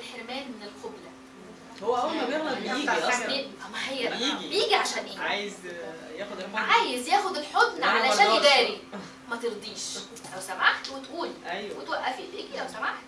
والحرمان من القبلة. هو أول ما بيغلط بيجي يعني أصلا. ما هي بيجي. بيجي عشان إيه؟ عايز ياخد الحضن. عايز ياخد الحضن علشان يداري. ما ترضيش. لو سمحت وتقولي أيوه. وتوقفي. ايديكي لو سمحت.